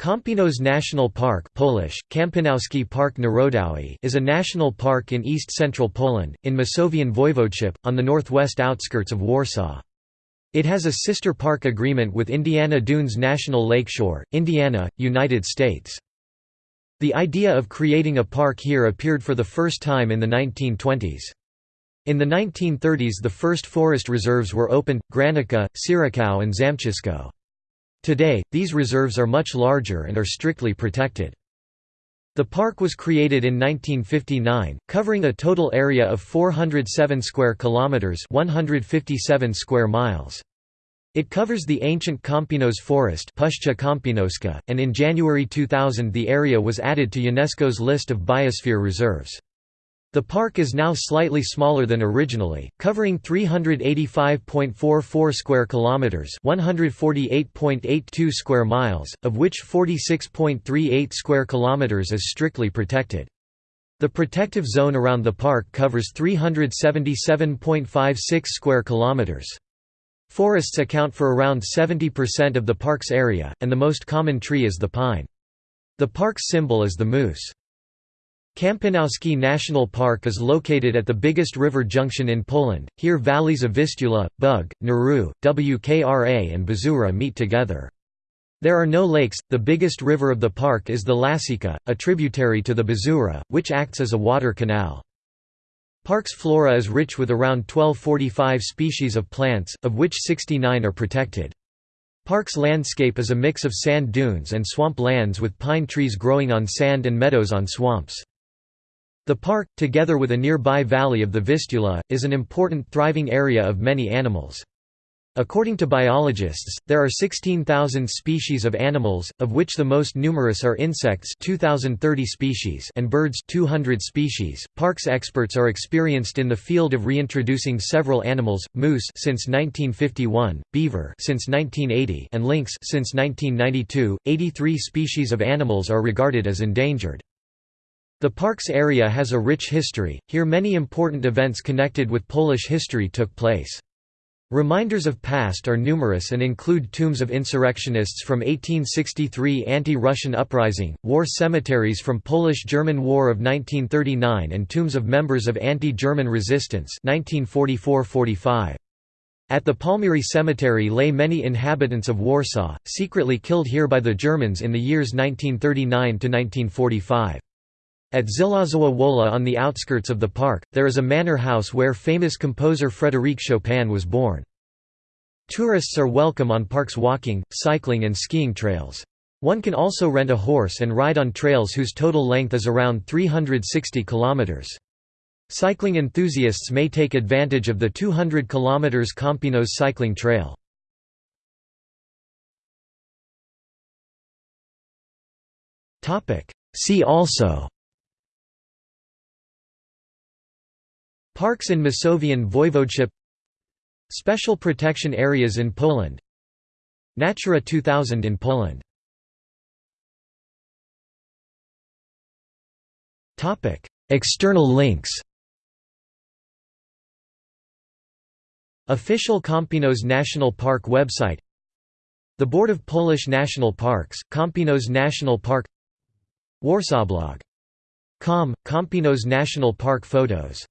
Kampinos National Park Polish, Park Narodowy is a national park in east-central Poland, in Masovian Voivodeship, on the northwest outskirts of Warsaw. It has a sister park agreement with Indiana Dunes National Lakeshore, Indiana, United States. The idea of creating a park here appeared for the first time in the 1920s. In the 1930s the first forest reserves were opened, Granica, Sieraków and Zamczysko. Today, these reserves are much larger and are strictly protected. The park was created in 1959, covering a total area of 407 square kilometers, 157 square miles. It covers the ancient Kampinos forest and in January 2000 the area was added to UNESCO's list of biosphere reserves. The park is now slightly smaller than originally, covering 385.44 square kilometers, 148.82 square miles, of which 46.38 square kilometers is strictly protected. The protective zone around the park covers 377.56 square kilometers. Forests account for around 70% of the park's area, and the most common tree is the pine. The park's symbol is the moose. Kampinowski National Park is located at the biggest river junction in Poland, here valleys of Vistula, Bug, Narew, Wkra and Bzura meet together. There are no lakes, the biggest river of the park is the Łasica, a tributary to the Bzura, which acts as a water canal. Park's flora is rich with around 1245 species of plants, of which 69 are protected. Park's landscape is a mix of sand dunes and swamp lands with pine trees growing on sand and meadows on swamps. The park, together with a nearby valley of the Vistula, is an important thriving area of many animals. According to biologists, there are 16,000 species of animals, of which the most numerous are insects 2030 species and birds 200 species. Parks experts are experienced in the field of reintroducing several animals: moose since 1951, beaver since 1980, and lynx since 1992. 83 species of animals are regarded as endangered. The park's area has a rich history, here many important events connected with Polish history took place. Reminders of past are numerous and include tombs of insurrectionists from 1863 anti-Russian uprising, war cemeteries from Polish-German War of 1939 and tombs of members of anti-German resistance 1944–45. At the Palmiry Cemetery lay many inhabitants of Warsaw, secretly killed here by the Germans in the years 1939–1945. At Żelazowa Wola on the outskirts of the park, there is a manor house where famous composer Frédéric Chopin was born. Tourists are welcome on park's walking, cycling and skiing trails. One can also rent a horse and ride on trails whose total length is around 360 km. Cycling enthusiasts may take advantage of the 200 km Kampinos cycling trail. See also Parks in Masovian Voivodeship Special protection areas in Poland Natura 2000 in Poland. External links. Official Kampinos National Park website. The Board of Polish National Parks, Kampinos National Park. Warsaw Warsawblog.com, Kampinos National Park photos